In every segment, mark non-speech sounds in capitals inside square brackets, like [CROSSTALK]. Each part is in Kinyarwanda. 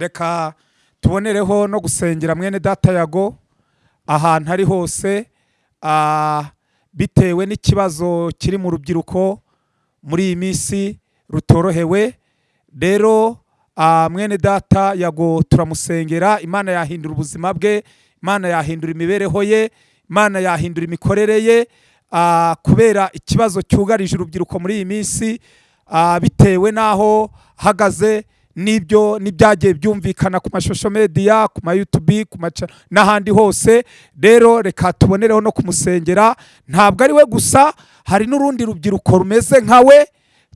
reka tubonereho no gusengera mwene data yago ahantu ari hose bitewe n'ikibazo kiri mu rubyiruko muri iyi minsi rutorohewe. Rero mwene data yago turamusengera imana yahindura ubuzima bwe imana yahindura imibereho ye imana yahindura imikorere ye kubera ikibazo cyugarije urubyiruko muri iyi minsi bitewe n'aho hagaze n'ibyo n'ibyagiye byumvikana ku mashusho media ku ma YouTube ku maca n'ahandi hose. Rero reka tubonereho no kumusengera. Ntabwo ari we gusa hari n'urundi rubyiruko rumeze nka we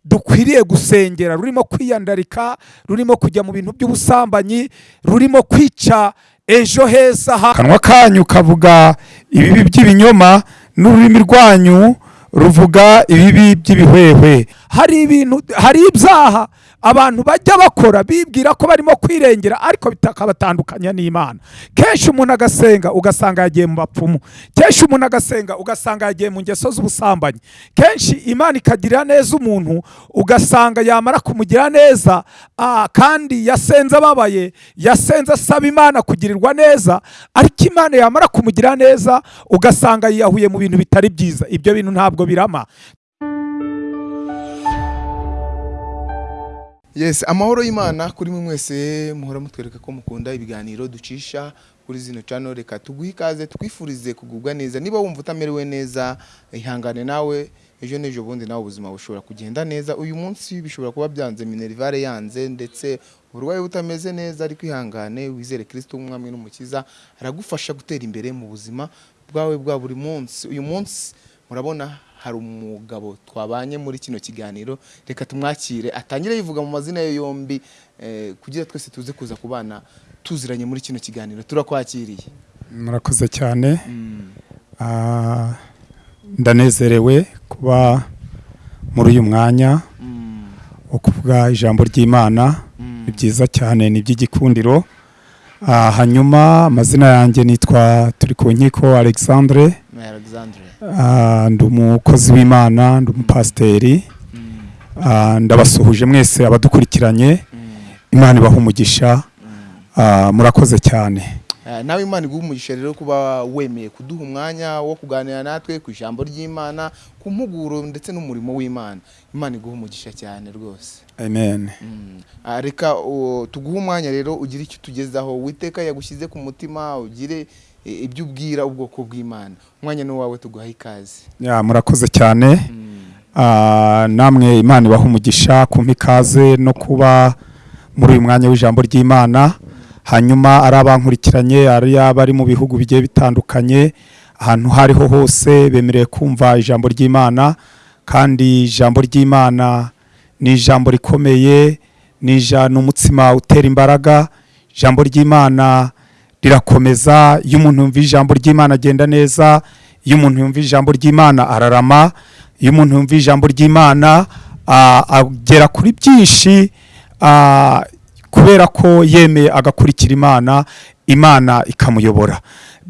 dukwiriye gusengera. Rurimo kwiyandarika rurimo kujya mu bintu by'ubusambanyi rurimo kwica ejo heza ha kanwa kanyu kavuga ibibi by'ibinyoma n'ururimi rwanyu ruvuga ibibi by'ibihwehwe. Hari ibintu hari ibyaha abantu bajya bakora bibwira ko barimo kwirengera ariko bikabatandukanya n'imana. Kenshi umuntu agasenga ugasanga yagiye mu bapfumu. Kenshi umuntu agasenga ugasanga yagiye mu ngeso z'ubusambanyi. Kenshi imana ikagirira neza umuntu ugasanga yamara kumugira neza kandi yasenze ababaye yasenze asaba imana kugirirwa neza ariko imana yamara kumugira neza ugasanga yiyahuye mu bintu bitari byiza. Ibyo bintu ntabwo birama. Yes amahoro y'imana kuri mwe mwese muhora mutwereka ko mukunda ibiganiro ducisha kuri zino channel. Reka tuguhe ikaze twifurize kugubwa neza. Niba wumva utamerewe neza ihangane nawe. Ejo n'ejo bundi nawe ubuzima bushobora kugenda neza. Uyu munsi bishobora kuba byanze minerivare yanze ndetse uburwayi butameze neza ariko ihangane wizere kirisito umwami n'umukiza aragufasha gutera imbere mu buzima bwawe bwa buri munsi. Uyu munsi murabona hari umugabo twabanye muri kino kiganiro. Reka tumwakire. Atangire yivuga mu mazina ye yombi eh, kugira twese tuze kuza kubana tuziranye muri kino kiganiro. Turakwakiriye. Murakoze cyane. Ah, ndanezerewe kuba muri uyu mwanya wo kuvuga ijambo ry'imana. Ni byiza cyane ni iby'igikundiro. Ah, hanyuma amazina yanjye nitwa turi ku nkiko alexandre. Ndi umukozi w'imana ndi umupasiteri. Ah, ndabasuhuje mwese abadukurikiranye. Imana ibaha umugisha. Ah, murakoze cyane. Eh, nawe imana iguha umugisha rero kuba wemeye kuduha umwanya wo kuganira natwe ku ijambo ry'imana ku mpuguro ndetse n'umurimo w'imana. Imana iguha umugisha cyane rwose. Amen. Mm. Ah, reka tuguhe umwanya rero ugire icyo utugezaho witeka yagushyize ku mutima ugire ibyo ubwira ubwoko bw'imana. Umwanya ni uwawe tuguhaye ikaze. Murakoze cyane. Mm. Ah, namwe imana ibaha umugisha kumpa ikaze no kuba muri uyu mwanya w'ijambo ry'imana. Hanyuma ari abankurikiranye ari abari mu bihugu bigiye bitandukanye ahantu aho ariho hose bemerewe kumva ijambo ry'imana. Kandi ijambo ry'imana ni ijambo rikomeye ni umutsima utera imbaraga. Ijambo ry'imana rirakomeza iyo umuntu yumva ijambo ry'imana agenda neza iyo umuntu yumva ijambo ry'imana ararama iyo umuntu yumva ijambo ry'imana agera kuri byinshi kubera ko yemeye agakurikira imana imana ikamuyobora.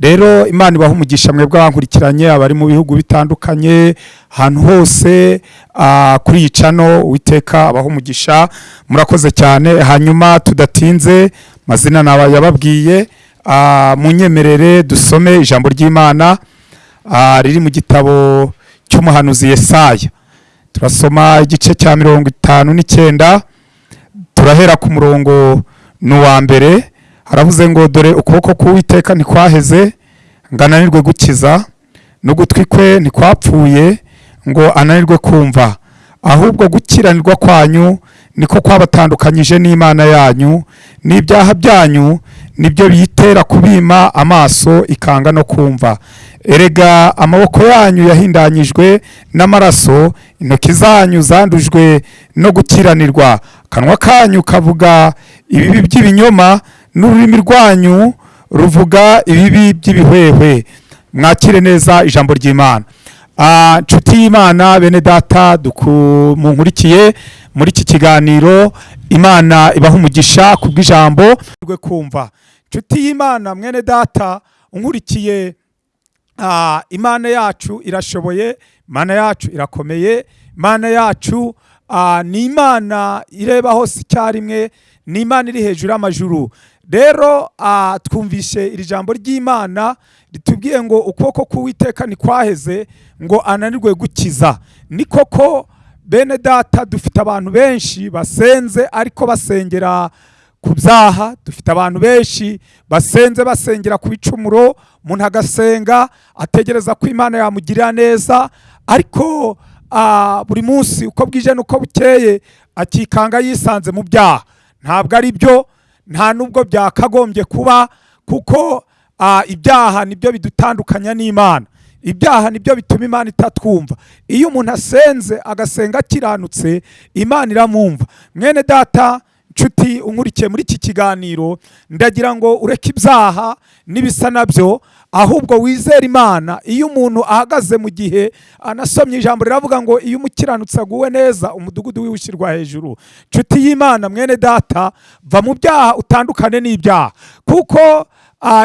Rero imana ibaha umugisha mwebwe abankurikiranye abari mu bihugu bitandukanye ahantu hose kuri iyi cano uwiteka abaha umugisha. Murakoze cyane hanyuma tudatinze mazina naba yababwiye. Munyemerere dusome ijambo ry'imana. Ah, riri mu gitabo cy'umuhanuzi Yesaya. Turasoma igice cya mirongo itanu n'icyenda turahera ku murongo ni uwa mbere. Haravuze ngo dore ukuboko k'uwiteka ntikwaheze ngo ananirwe gukiza n'ugutwi kwe ntikwapfuye ngo ananirwe kumva. Ahubwo gukiranirwa kwanyu niko kwabatandukanyije n'imana yanyu n'ibyaha byanyu ni byo biyitera kubima amaso ikanga no kumva. Erega amaboko yanyu yahindanyijwe n'amaraso intoki zanyu zandujwe no gukiranirwa. Akanwa kanyu kavuga ibibi by'ibinyoma n'ururimi rwanyu ruvuga ibibi by'ibihwehwe. Mwakire neza ijambo ry'imana. Ah, nshuti y'imana bene data duku- munkurikiye muri iki kiganiro. Imana ibaha umugisha ku bw'ijambo rwe kumva. Nshuti y'imana mwene data unkurikiye ah, imana yacu irashoboye imana yacu irakomeye imana yacu ah, ni imana ireba hose icyarimwe ni imana iri hejuru y'amajuru. Rero ah, twumvishe iri jambo ry'imana ritubwiye ngo ukuboko k'uwiteka ntikwaheze ngo ananirwe gukiza. Ni koko bene data dufite abantu benshi basenze ariko basengera ku byaha dufite abantu benshi basenze basengera ku bicumuro umuntu agasenga ategereza ko imana yamugirira neza ariko buri munsi uko bwije n'uko bukeye akikanga yisanze mu byaha. Ntabwo ari byo nta nubwo byakagombye kuba kuko ah, ibyaha ni byo bidutandukanya n'imana. Ibyaha ni byo bituma imana itatwumva. Iyo umuntu asenze agasenga akiranutse imana iramwumva. Mwene data nshuti unkurikiye muri iki kiganiro ndagira ngo ureke ibyaha n'ibisa na byo ahubwo wizere imana iyo umuntu ahagaze mu gihe anasomye ijambo riravuga ngo iyo umukiranutsi aguwe neza umudugudu wiwe ushyirwa hejuru. Nshuti y'imana mwene data va mu byaha utandukane n'ibyaha. Kuko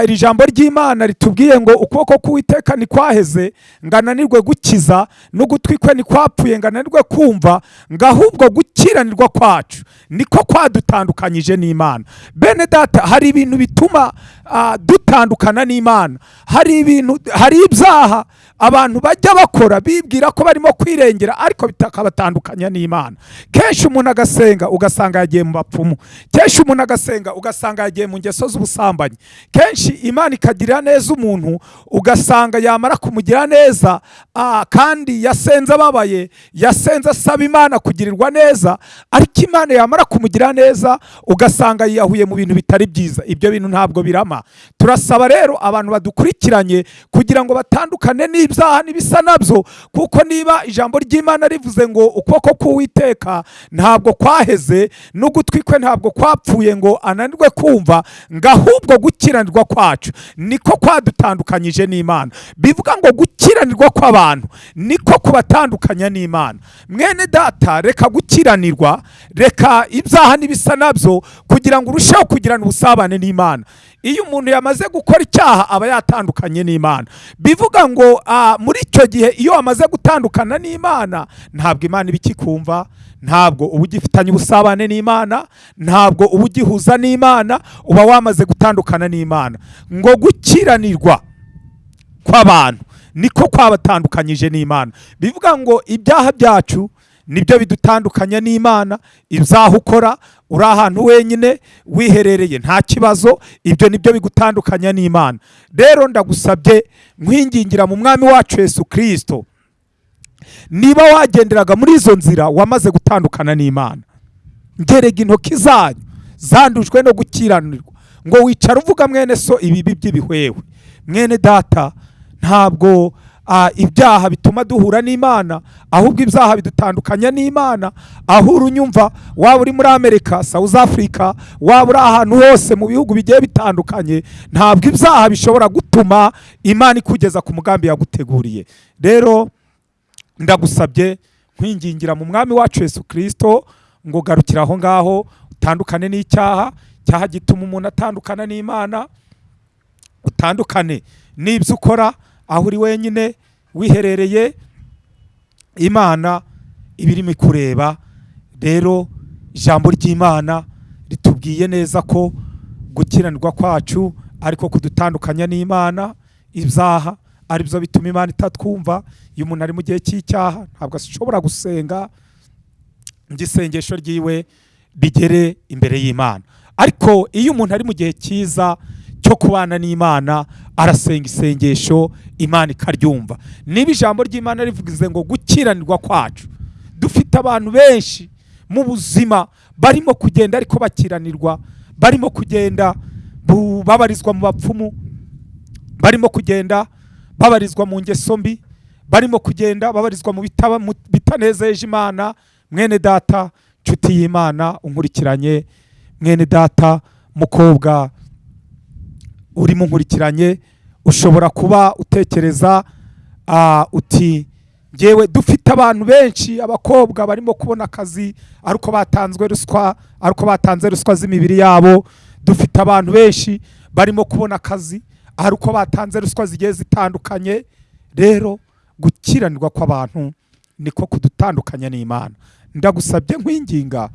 iri jambo ry'imana ritubwiye ngo ukuboko k'uwiteka ntikwaheze ngo ananirwe gukiza n'ugutwi kwe ntikwapfuye ngo ananirwe kumva ngo ahubwo gukiranirwa kwacu. Niko kwadutandukanyije n'imana. Bene data hari ibintu bituma ah, dutandukana n'imana. Hari ibintu hari ibyaha abantu bajya bakora bibwira ko barimo kwirengera ariko bitakabatandukanya n'imana. Kenshi umuntu agasenga ugasanga yagiye mu bapfumu. Kenshi umuntu agasenga ugasanga yagiye mu ngeso z'ubusambanyi. Kenshi imana ikagirira neza umuntu ugasanga yamara kumugira neza ah, kandi yasenze ababaye yasenze asaba imana kugirirwa neza ariko imana yamara kumugira neza ugasanga yiyahuye mu bintu bitari byiza. Ibyo bintu ntabwo birama turasaba rero abantu badukurikiranye kugira ngo batandukane n'ibyaha n'ibisa na byo kuko niba ijambo ry'imana rivuze ngo ukuboko k'uwiteka ntabwo kwaheze n'ugutwi kwe ntabwo kwapfuye ngo ananirwe kumva ngo ahubwo gukiranirwa kwacu. Niko kwadutandukanyije n'imana. Bivuga ngo gukiranirwa kw'abantu niko kubatandukanya n'imana. Mwene data reka gukiranirwa reka ibyaha n'ibisa na byo kugira ngo urusheho kugirana ubusabane n'imana. Iyo umuntu yamaze gukora icyaha aba yatandukanye n'imana. Bivuga ngo muri icyo gihe iyo wamaze gutandukana n'imana ntabwo imana iba ikikumva ntabwo uba ugifitanye ubusabane n'imana ntabwo uba ugihuza n'imana uba wamaze gutandukana n'imana. Ngo gukiranirwa kw'abantu niko kwabatandukanyije n'imana. Bivuga ngo ibyaha byacu ni byo bidutandukanya n'imana ibyaha ukora uri ahantu wenyine wiherereye nta kibazo ibyo ni byo bigutandukanya n'imana. Rero ndagusabye nkwingingira mu mwami wacu yesu kirisito niba wagenderaga muri izo nzira wamaze gutandukana n'imana. Ngerega intoki zanyu zandujwe no gukiranirwa ngo wicara uvuga mwene so ibibi by'ibihwewe. Mwene data ntabwo ibyaha bituma duhura n'imana ahubwo ibyaha bidutandukanya n'imana aho urunyumva waba uri muri amerika south africa waba uri ahantu hose mu bihugu bigiye bitandukanye ntabwo ibyaha bishobora gutuma imana ikugeza ku mugambi yaguteguriye. Rero ndagusabye nkwingingira mu mwami wacu yesu kirisito ngo garukira aho ngaho utandukane n'icyaha cyaha gituma umuntu atandukana n'imana utandukane n'ibyo ukora aho uri wenyine wiherereye imana iba irimo ikureba rero ijambo ry'imana ritubwiye neza ko gukiranirwa kwacu ariko kudutandukanya n'imana ibyaha ari byo bituma imana itatwumva iyo umuntu ari mu gihe cy'icyaha ntabwo ashobora gusenga isengesho ryiwe rigere imbere y'imana. Ariko iyo umuntu ari mu gihe cyiza cyo kubana n'imana arasenga isengesho imana ikaryumva. Niba ijambo ry'imana rivuze ngo gukiranirwa kwacu dufite abantu benshi mu buzima barimo kugenda ariko bakiranirwa barimo kugenda babarizwa mu bapfumu barimo kugenda babarizwa mu ngeso mbi barimo kugenda babarizwa mu bitanezeje imana mwene data nshuti y'imana unkurikiranye mwene data mukobwa urimo unkurikiranye ushobora kuba utekereza uti ngewe dufite abantu benshi abakobwa barimo kubona akazi ariko batanzwe ruswa ariko batanze ruswa z'imibiri yabo. Dufite abantu benshi barimo kubona akazi ariko batanze ruswa zigiye zitandukanye. Rero gukiranirwa kw'abantu niko kudutandukanya n'imana. Ndagusabye nkwinginga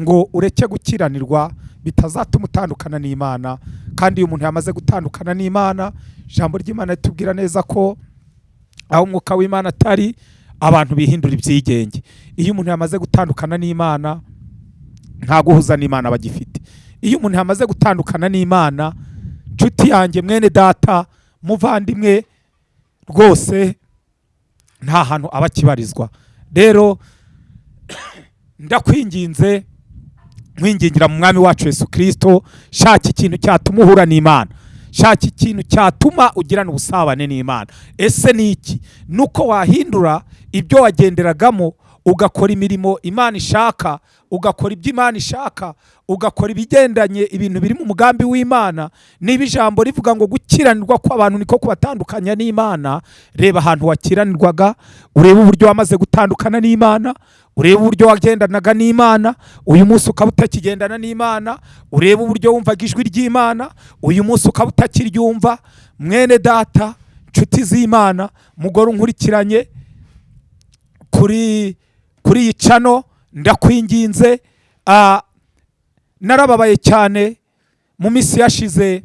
ngo ureke gukiranirwa bitazatuma utandukana n'imana kandi iyo umuntu yamaze gutandukana n'imana ijambo ry'imana ritubwira neza ko aho umwuka w'imana atari abantu bihindura ibyigenge. Iyo umuntu yamaze gutandukana n'imana nta guhuza n'imana bagifite. Iyo umuntu yamaze gutandukana n'imana nshuti yanjye mwene data muvandimwe rwose nta hantu aba akibarizwa. Rero [COUGHS] ndakwinginze nkwingingira mu mwami wacu Yesu kirisito shaka ikintu cyatuma uhura n'imana shaka ikintu cyatuma ugirana ubusabane n'imana. Ese ni iki? Ni uko wahindura ibyo wagenderagamo ugakora imirimo imana ishaka ugakora ibyo imana ishaka ugakora ibigendanye ibintu biri mu mugambi w'imana. Niba ijambo rivuga ngo gukiranirwa kw'abantu niko kubatandukanya n'imana reba ahantu wakiranirwaga urebe uburyo wamaze gutandukana n'imana urebe uburyo wagendanaga n'imana uyu munsi ukaba utakigendana n'imana urebe uburyo wumvaga ijwi ry'imana uyu munsi ukaba utakiryumva. Mwene data nshuti z'imana mugore unkurikiranye kuri kuri iyi cano ndakwinginze narababaye cyane mu minsi yashize.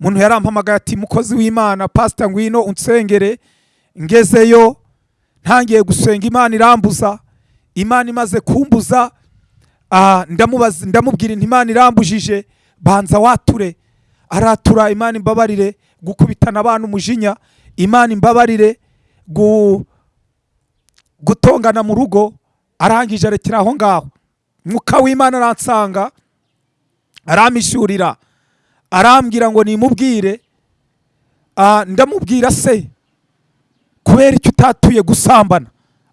Umuntu yarampamagaye ati mukozi w'imana pasita ngwino unsengere ngezeyo. Ntangiye gusenga imana irambuza imana imaze kumbuza. Ah, ndamubwira inti imana irambujije banza wature. Aratura imana imbabarire gukubitana abana umujinya imana imbabarire gu gutongana mu rugo. Arangije arekera aho ngaho. Mwuka w'imana aransanga aramishurira. Arambwira ngo nimubwire. Ah, ndamubwira se kubera icyo utatuye gusambana.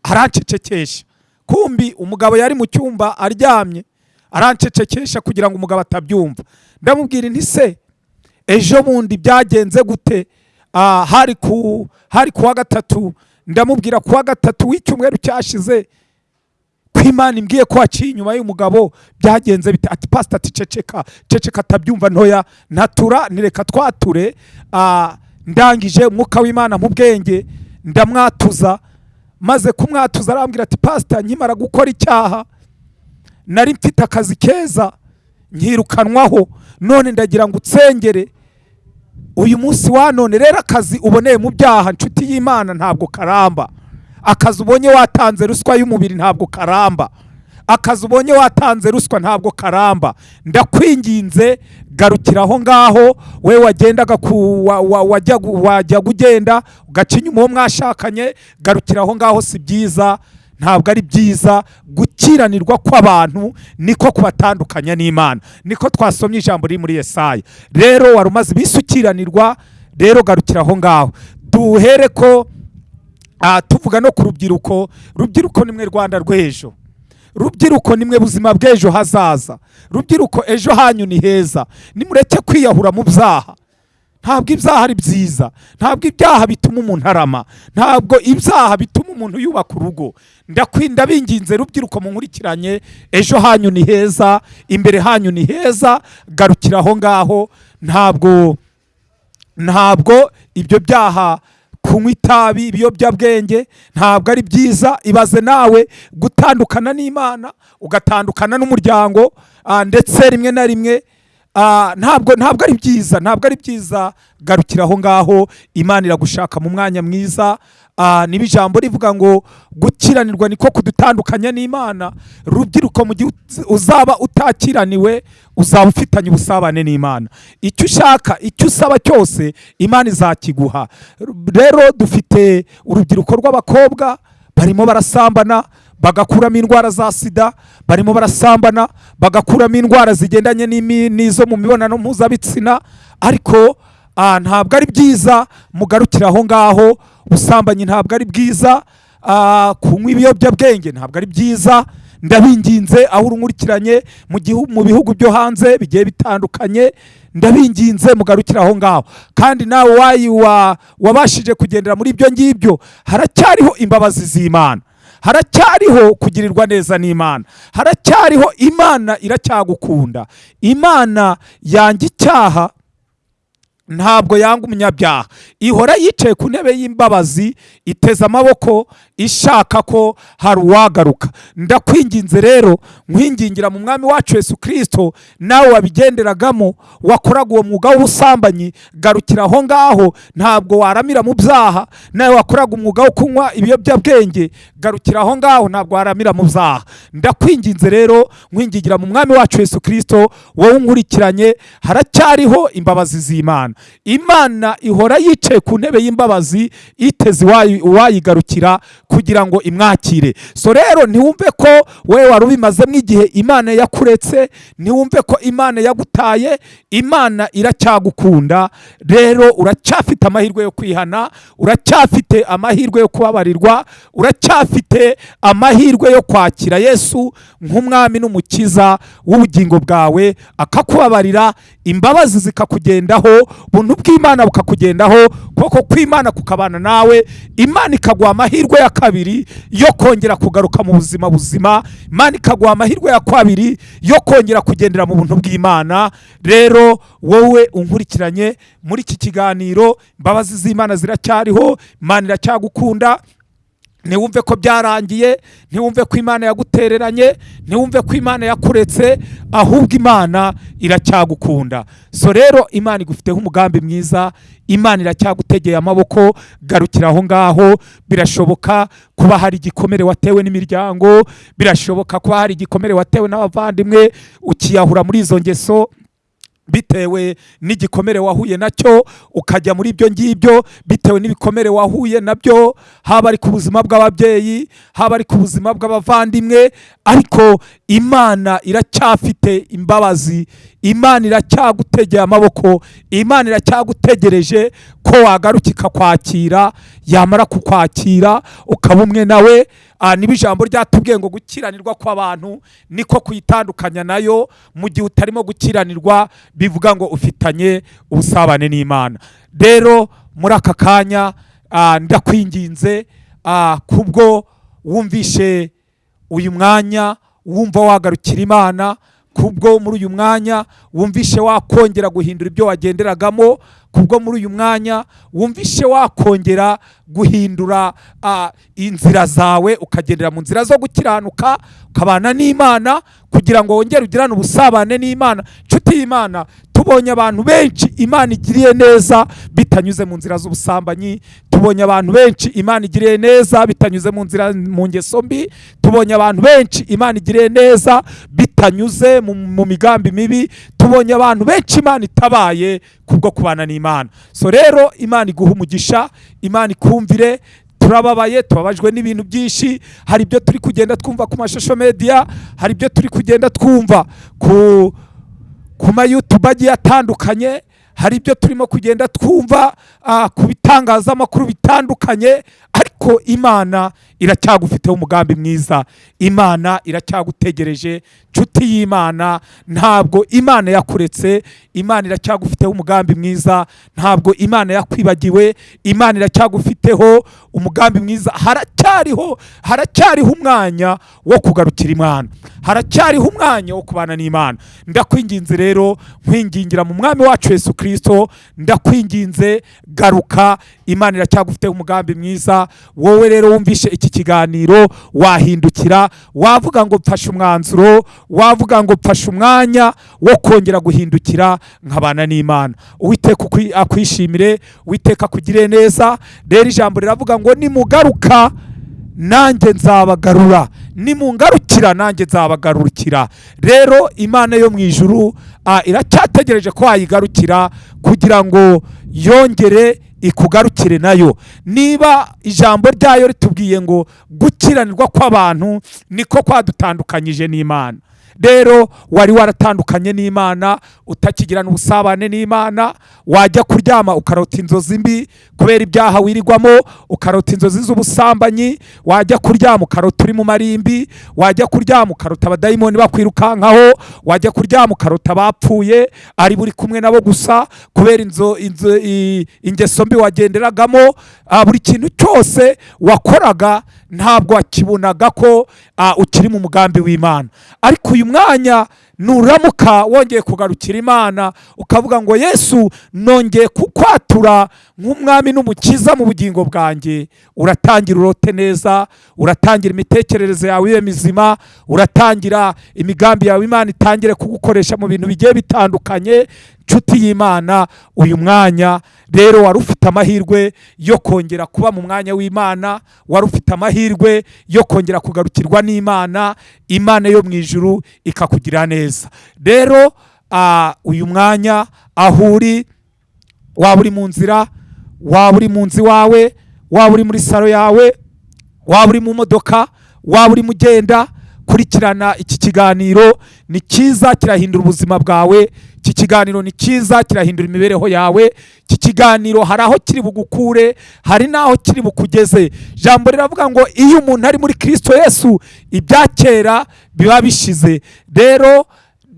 Arancecekesha. Kumbi umugabo yari mu cyumba aryamye arancecekesha kugira ngo umugabo atabyumva. Ndamubwira nti se ejo bundi byagenze gute? Ah, hari ku hari kuwa gatatu. Ndamubwira kuwa gatatu w'icyumweru cyashize ko imana imbwiye ko waciye inyuma y'umugabo byagenze bite? Ati pasita ati ceceka ceceka atabyumva ntoya. Natura nireka twature. Ah, ndangije umwuka w'imana mu bwenge. Ndamwatuza maze kumwatuza arambwira ati pasita nkimara gukora icyaha nari mfite akazi keza nkirukanwaho none ndagira ngo utsengere. Uyu munsi wa none rero akazi uboneye mu byaha nshuti y'imana ntabwo karamba. Akazi ubonye watanze ruswa y'umubiri ntabwo karamba. Akazi ubonye watanze ruswa ntabwo karamba. Ndakwinginze garukira aho ngaho we wagendaga wajyaga ugenda ugaca inyuma uwo mwashakanye garukira aho ngaho si byiza ntabwo ari byiza. Gukiranirwa kw'abantu niko kubatandukanya n'imana. Niko twasomye ijambo riri muri yesaya. Rero wari umaze iminsi ukiranirwa rero garukira aho ngaho. Duhere ko ah, tuvuga no ku rubyiruko. Rubyiruko nimwe rwanda rw'ejo. Rubyiruko nimwe buzima bw'ejo hazaza. Rubyiruko ejo hanyu ni heza. Nimureke kwiyahura mu byaha. Ntabwo ibyaha ari byiza. Ntabwo ibyaha bituma umuntu arama. Ntabwo ibyaha bituma umuntu yubaka urugo. Ndakwinda binginze rubyiruko munkurikiranye. Ejo hanyu ni heza. Imbere hanyu ni heza. Garukira aho ngaho. Ntabwo ntabwo ibyo byaha kunywa itabi ibiyobyabwenge ntabwo ari byiza ibaze nawe gutandukana n'imana ugatandukana n'umuryango ah, ndetse rimwe na rimwe ntabwo ntabwo ari byiza ntabwo ari byiza garukira aho ngaho. Imana iragushaka mu mwanya mwiza. Ah, niba ijambo rivuga ngo gukiranirwa niko kudutandukanya n'imana. Rubyiruko mu gihe uz- uzaba utakiraniwe uzaba ufitanye ubusabane n'imana. Icyo ushaka icyo usaba cyose imana izakiguha. Rero dufite urubyiruko rw'abakobwa barimo barasambana bagakuramo indwara za sida barimo barasambana bagakuramo indwara zigendanye n'izo mu mibonano mpuzabitsina. Ariko ntabwo ari byiza mugarukire aho ngaho ubusambanyi ntabwo ari bwiza kunywa ibiyobyabwenge ntabwo ari byiza. Ndabinginze aho urunkurikiranye mu bihugu byo hanze bigiye bitandukanye ndabinginze mugarukire aho ngaho. Kandi nawe wabashije kugendera muri ibyo ngibyo haracyariho imbabazi z'imana. Haracyariho kugirirwa neza n'imana. Haracyariho imana iracyagukunda. Imana yanga icyaha ntabwo yanga umunyabyaha. Ihora yicaye ku ntebe y'imbabazi iteze amaboko ishaka ko hari uwagaruka. Ndakwinginze rero nkwingingira mu mwami wacu Yesu kirisito nawe wabigenderagamo wakoraga uwo mwuga w'ubusambanyi garukira aho ngaho ntabwo waramira mu byaha nawe wakoraga umwuga wo kunywa ibiyobyabwenge garukira aho ngaho ntabwo waramira mu byaha. Ndakwinginze rero nkwingingira mu mwami wacu Yesu kirisito wowe unkurikiranye haracyariho imbabazi z'imana. Imana ihora yicaye ku ntebe y'imbabazi iteze uwayi- uwayigarukira kugira ngo imwakire. So rero ntiwumve ko wowe wari ubimazemo igihe imana yakuretse ntiwumve ko imana yagutaye imana iracyagukunda rero uracyafite amahirwe yo kwihana uracyafite amahirwe yo kubabarirwa uracyafite amahirwe yo kwakira yesu nk'umwami n'umukiza w'ubugingo bwawe akakubabarira imbabazi zikakugendaho buntu bw'imana bukakugendaho ukuboko kw'imana kukabana nawe imana ikaguha amahirwe ya kabiri yo kongera kugaruka mu buzima buzima imana ikaguha amahirwe ya kabiri yo kongera kugendera mu buntu bw'imana. Rero wowe unkurikiranye muri iki kiganiro imbabazi z'imana ziracyariho imana iracyagukunda ntiwumve ko byarangiye ntiwumve ko imana yagutereranye ntiwumve ko imana yakuretse ahubwo imana iracyagukunda. So rero imana igufiteho umugambi mwiza imana iracyagutegeye amaboko garukira aho ngaho birashoboka kuba hari igikomere watewe n'imiryango birashoboka kuba hari igikomere watewe n'abavandimwe ukiyahura muri izo ngeso. Bitewe n'igikomere wahuye na cyo ukajya muri ibyo ngibyo bitewe n'ibikomere wahuye na byo haba ari ku buzima bw'ababyeyi haba ari ku buzima bw'abavandimwe ariko imana iracyafite imbabazi. Imana iracyagutegeye amaboko. Imana iracyagutegereje ko wagaruka ikakwakira yamara kukwakira ukaba umwe nawe. Niba ijambo ryatubwiye ngo gukiranirwa kw'abantu niko kuyitandukanya na yo mu gihe utarimo gukiranirwa bivuga ngo ufitanye ubusabane n'imana. Rero muri aka kanya ah, ndakwinginze ah, kubwo wumvishe uyu mwanya wumva wagarukira imana kubwo muri uyu mwanya wumvishe wakongera guhindura ibyo wagenderagamo kubwo muri uyu mwanya wumvishe wakongera guhindura inzira zawe ukagendera mu nzira zo gukiranuka ukabana n'imana kugira ngo wongere ugirane ubusabane n'imana. Nshuti y'imana tubonye abantu benshi imana igiriye neza bitanyuze mu nzira z'ubusambanyi. Tubonye abantu benshi imana igiriye neza bitanyuze mu nzira mu ngeso mbi. Tubonye abantu benshi imana igiriye neza bitanyuze mu, migambi mibi tubonye abantu benshi imana itabaye kubwo kubana n'imana. So rero imana iguha umugisha imana ikumvire turababaye tubabajwe n'ibintu byinshi hari ibyo turi kugenda twumva ku mashusho media hari ibyo turi kugenda twumva ku ku ma YouTube agiye atandukanye hari ibyo turimo kugenda twumva ah, ku bitangazamakuru bitandukanye ariko imana iracyagufiteho umugambi mwiza. Imana iracyagutegereje nshuti y'imana ntabwo imana yakuretse imana iracyagufiteho umugambi mwiza ntabwo imana yakwibagiwe imana iracyagufiteho umugambi mwiza. Haracyariho haracyariho umwanya wo kugarukira imana. Haracyariho umwanya wo kubana n'imana. Ndakwinginze rero nkwingingira mu mwami wacu yesu kirisito ndakwinginze garuka. Imana iracyagufiteho umugambi mwiza. Wowe rero wumvishe iki kiganiro wahindukira wavuga ngo mfashe umwanzuro wavuga ngo mfashe umwanya wo kongera guhindukira nkabana n'imana. Uwiteka akwishimire uwiteka akugire neza. Rero ijambo riravuga ngo nimugaruka nanjye nzabagarura. Nimungarukira nanjye nzabagarukira rero imana yo mu ijuru iracyategereje ko wayigarukira kugira ngo yongere ikugarukire na yo. Niba ijambo ryayo ritubwiye ngo gukiranirwa kw'abantu niko kwadutandukanyije n'imana. Rero wari waratandukanye n'imana utakigirana ubusabane n'imana wajya kuryama ukarota inzozi mbi kubera ibyaha wirirwamo ukarota inzozi z'ubusambanyi wajya kuryama ukarota uri mu marimbi wajya kuryama ukarota abadayimoni bakwirukankaho wajya kuryama ukarota abapfuye ari buri kumwe nabo gusa kubera ingeso mbi wagenderagamo buri kintu cyose wakoraga ntabwo wakibonaga ko ukiri mu mugambi w'imana. Ariko uyu mwanya nuramuka wongeye kugarukira imana ukavuga ngo yesu nongeye kukwatura nk'umwami n'umukiza mu bugingo bwanjye. Uratangira urote neza uratangira imitekerereze yawe ibe mizima uratangira imigambi yawe imana itangire kugukoresha mu bintu bigiye bitandukanye nshuti y'imana uyu mwanya rero wari ufite amahirwe yo kongera kuba mu mwanya w'imana wari ufite amahirwe yo kongera kugarukirwa n'imana imana yo mu ijuru ikakugirira neza. Rero uyu mwanya aho uri waba uri mu nzira waba uri mu nzu iwawe waba uri muri salo yawe waba uri mu modoka waba urimo ugenda kurikirana iki kiganiro ni cyiza kirahindura ubuzima bwawe iki kiganiro ni cyiza kirahindura imibereho yawe. Iki kiganiro hari aho kiri bugukure hari n'aho kiri bukugeze. Jambo riravuga ngo iyo umuntu ari muri kirisito yesu ibya kera biba bishize. Rero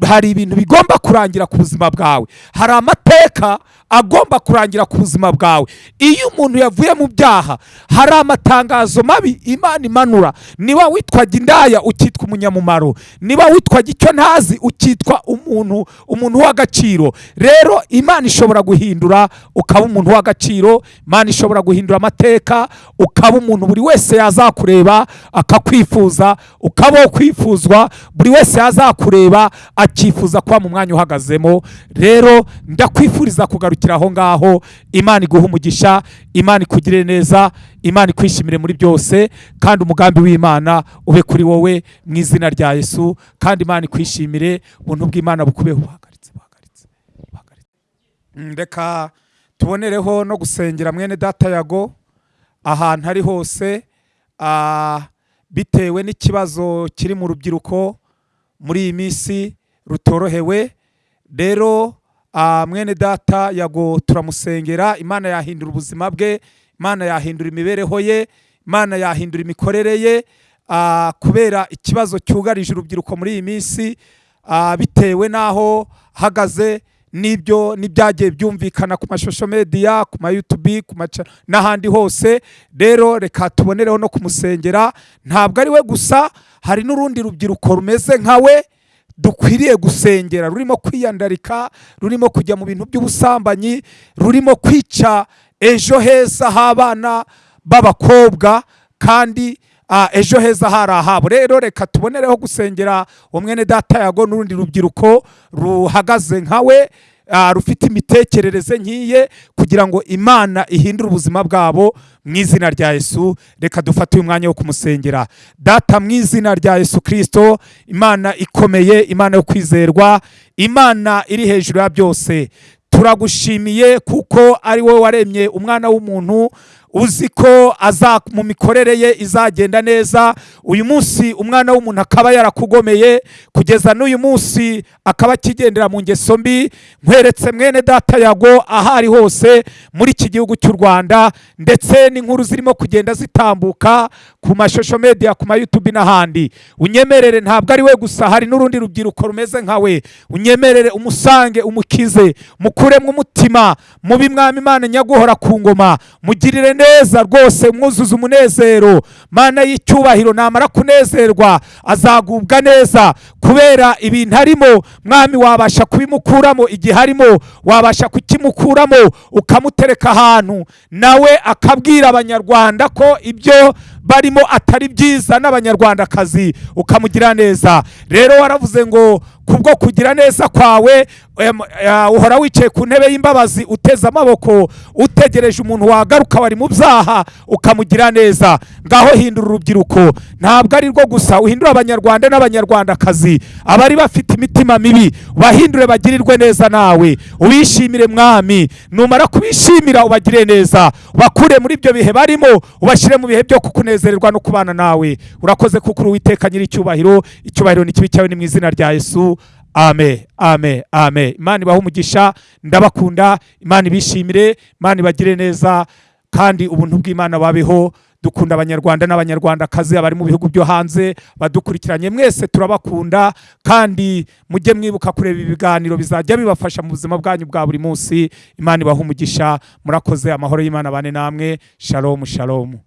hari ibintu bigomba kurangira ku buzima bwawe. Hari amateka agomba kurangira ku buzima bwawe. Iyo umuntu yavuye mu byaha hari amatangazo mabi imana imanura. Niba witwaga indaya ukitwa umunyamumaro. Niba witwaga icyo ntazi ukitwa umuntu umuntu w'agaciro. Rero imana ishobora guhindura ukaba umuntu w'agaciro. Imana ishobora guhindura amateka ukaba umuntu buri wese yazakureba akakwifuza ukaba wo kwifuzwa buri wese yazakureba akifuza kuba mu mwanya uhagazemo. Rero ndakwifuriza kugarukira aho ngaho imana iguha umugisha imana ikugire neza imana ikwishimire muri byose kandi umugambi w'imana ube kuri wowe mu izina rya yesu kandi imana ikwishimire ubuntu bw'imana bukubeho buhagaritse buhagaritse buhagaritse. Mm, reka tubonereho no gusengera mwene data yago ahantu ari hose bitewe n'ikibazo kiri mu rubyiruko muri iyi minsi rutorohewe rero mwene data yago turamusengera imana yahindura ubuzima bwe imana yahindura imibereho ye imana yahindura imikorere ye. Ah, kubera ikibazo cyugarije urubyiruko muri iyi minsi ah, bitewe n'aho hagaze n'ibyo n'ibyagiye byumvikana ku mashusho media ku ma maca n'ahandi hose. Rero reka tubonereho no kumusengera. Ntabwo ari we gusa hari n'urundi rubyiruko rumeze nka we dukwiriye gusengera rurimo kwiyandarika rurimo kujya mu bintu by'ubusambanyi rurimo kwica ejo heza h'abana b'abakobwa kandi ejo heza hari ahabo. Rero reka tubonereho gusengera uwo mwene data yago n'urundi rubyiruko ruhagaze nkawe rufite imitekerereze nk'iye kugira ngo imana ihindure ubuzima bwabo mu izina rya yesu. Reka dufate uyu mwanya wo kumusengera. Data mu izina rya yesu kirisito imana ikomeye imana yo kwizerwa imana iri hejuru ya byose. Turagushimiye kuko ari wowe waremye umwana w'umuntu uzi ko mu mikorere ye izagenda neza. Uyu munsi umwana w'umuntu akaba yarakugomeye. Kugeza n'uyu munsi akaba akigendera mu ngeso mbi. Nkweretse mwene data yago aho ari hose muri iki gihugu cy'u rwanda. Ndetse n'inkuru zirimo kugenda zitambuka ku mashusho media ku ma youtube n'ahandi. Unyemerere ntabwo ari we gusa hari n'urundi rubyiruko rumeze nkawe unyemerere umusange umukize mukuremo umutima mubi mwami imana nyaguhora ku ngoma mugirire neza rwose mwuzuze umunezero. Mana y'icyubahiro namara kunezerwa azagubwa neza. Kubera ibintu arimo mwami wabasha kubimukuramo. Igihe arimo wabasha kukimukuramo ukamutereka ahantu. Nawe akabwira abanyarwanda ko ibyo barimo atari byiza n'abanyarwandakazi ukamugira neza. Rero waravuze ngo kubwo kugira neza kwawe uhora wicaye ku ntebe y'imbabazi uteze amaboko utegereje umuntu wagaruka wari mu byaha ukamugira neza. Ngaho hindura urubyiruko. Ntabwo ari rwo gusa uhindura abanyarwanda n'abanyarwandakazi. Abari bafite imitima mibi bahindure bagirirwe neza nawe. Ubishimire mwami. Numara kubishimira ubagire neza. Ubakure muri ibyo bihe barimo ubashyire mu bihe byo kukunezererwa no kubana nawe. Urakoze kuko uri uwiteka nyir'icyubahiro. Icyubahiro ni kibi cyawe ni mu izina rya yesu. Ame ame ame imana ibahe umugisha. Ndabakunda. Imana ibishimire. Imana ibagire neza. Kandi ubuntu bw'imana babeho. Dukunda abanyarwanda n'abanyarwandakazi abari mu bihugu byo hanze badukurikiranye. Mwese turabakunda. Kandi mujye mwibuka kureba ibiganiro bizajya bibafasha mu buzima bwanyu bwa buri munsi. Imana ibahe umugisha. Murakoze amahoro y'imana bane namwe. Shalomu shalomu